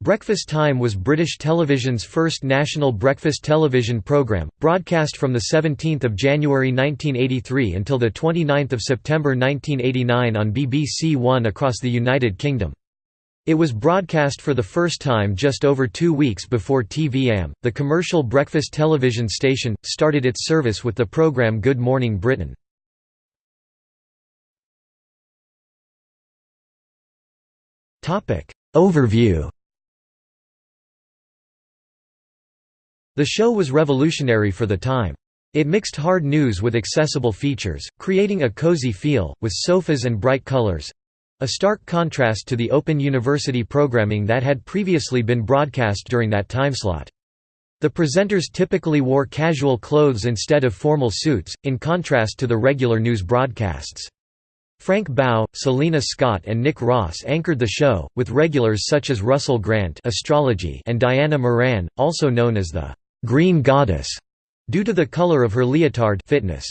Breakfast Time was British television's first national breakfast television programme, broadcast from 17 January 1983 until 29 September 1989 on BBC One across the United Kingdom. It was broadcast for the first time just over two weeks before TV-am. The commercial breakfast television station started its service with the programme Good Morning Britain. Overview The show was revolutionary for the time. It mixed hard news with accessible features, creating a cozy feel, with sofas and bright colors—a stark contrast to the open university programming that had previously been broadcast during that timeslot. The presenters typically wore casual clothes instead of formal suits, in contrast to the regular news broadcasts. Frank Bough, Selina Scott and Nick Ross anchored the show, with regulars such as Russell Grant astrology and Diana Moran, also known as the Green Goddess, due to the color of her leotard fitness.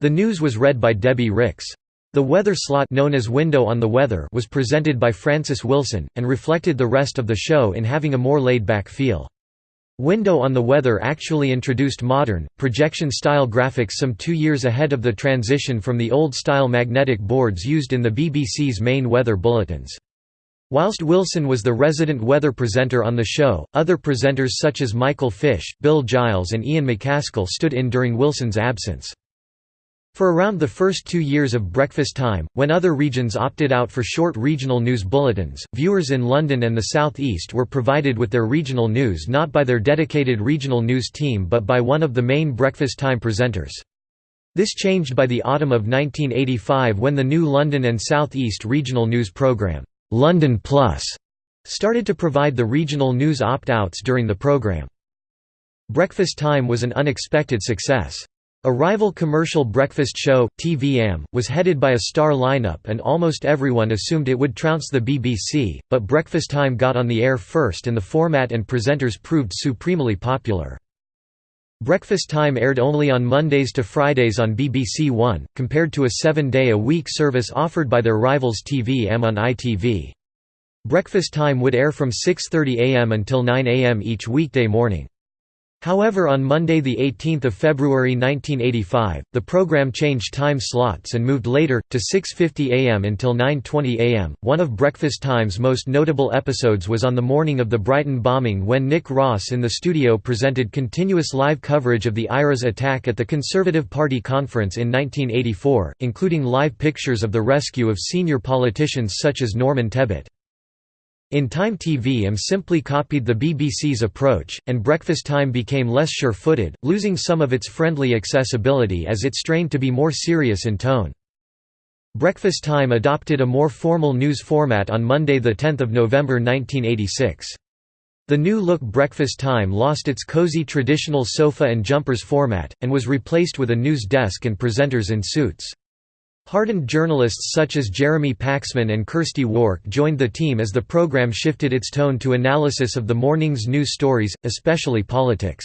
The news was read by Debbie Rix. The weather slot known as Window on the Weather was presented by Francis Wilson, and reflected the rest of the show in having a more laid-back feel. Window on the Weather actually introduced modern, projection-style graphics some two years ahead of the transition from the old-style magnetic boards used in the BBC's main weather bulletins. Whilst Wilson was the resident weather presenter on the show, other presenters such as Michael Fish, Bill Giles and Ian McCaskill stood in during Wilson's absence. For around the first two years of breakfast time, when other regions opted out for short regional news bulletins, viewers in London and the South East were provided with their regional news not by their dedicated regional news team but by one of the main breakfast time presenters. This changed by the autumn of 1985 when the new London and South East regional news programme London Plus started to provide the regional news opt-outs during the program. Breakfast Time was an unexpected success. A rival commercial breakfast show, TV-am, was headed by a star lineup and almost everyone assumed it would trounce the BBC, but Breakfast Time got on the air first and the format and presenters proved supremely popular. Breakfast Time aired only on Mondays to Fridays on BBC One, compared to a seven-day-a-week service offered by their rivals TV-am on ITV. Breakfast Time would air from 6.30 am until 9 am each weekday morning. However on Monday 18 February 1985, the program changed time slots and moved later, to 6.50 am until 9.20 am. One of Breakfast Time's most notable episodes was on the morning of the Brighton bombing when Nick Ross in the studio presented continuous live coverage of the IRA's attack at the Conservative Party conference in 1984, including live pictures of the rescue of senior politicians such as Norman Tebbit. In Time TV TV-am simply copied the BBC's approach, and Breakfast Time became less sure-footed, losing some of its friendly accessibility as it strained to be more serious in tone. Breakfast Time adopted a more formal news format on Monday 10 November 1986. The new-look Breakfast Time lost its cozy traditional sofa and jumpers format, and was replaced with a news desk and presenters in suits. Hardened journalists such as Jeremy Paxman and Kirsty Wark joined the team as the program shifted its tone to analysis of the morning's news stories, especially politics.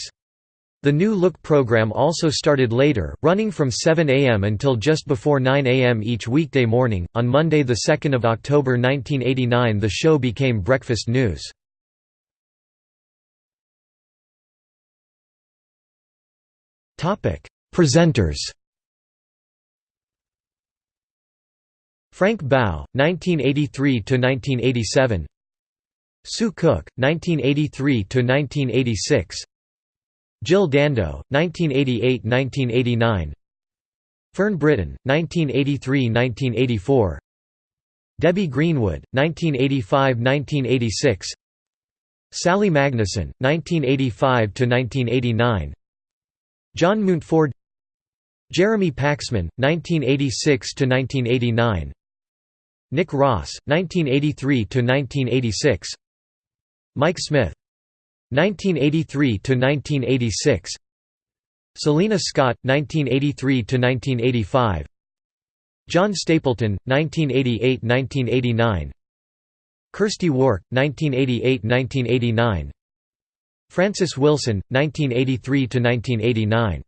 The New Look program also started later, running from 7 a.m. until just before 9 a.m. each weekday morning. On Monday, 2 October 1989, the show became Breakfast News. Presenters Frank Bough, 1983–1987 Sue Cook, 1983–1986 Jill Dando, 1988–1989 Fern Britton, 1983–1984 Debbie Greenwood, 1985–1986 Sally Magnusson, 1985–1989 John Mountford Jeremy Paxman, 1986–1989 Nick Ross, 1983–1986 Mike Smith 1983–1986 Selina Scott, 1983–1985 John Stapleton, 1988–1989 Kirsty Wark, 1988–1989 Francis Wilson, 1983–1989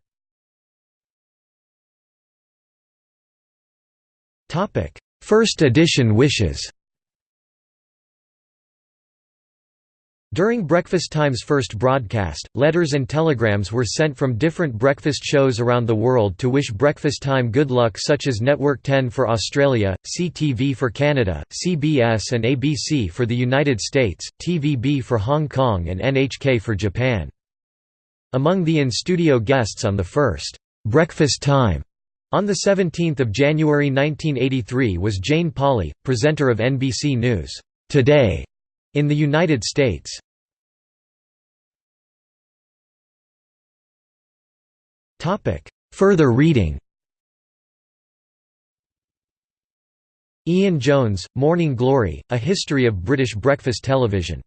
First edition wishes During Breakfast Time's first broadcast, letters and telegrams were sent from different breakfast shows around the world to wish Breakfast Time good luck such as Network 10 for Australia, CTV for Canada, CBS and ABC for the United States, TVB for Hong Kong and NHK for Japan. Among the in-studio guests on the first «Breakfast Time» on 17 January 1983 was Jane Pauley, presenter of NBC News, «Today» in the United States. Further reading Ian Jones, Morning Glory, A History of British Breakfast Television.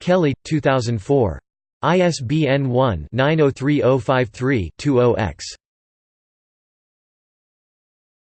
Kelly, 2004. ISBN 1-903053-20-X.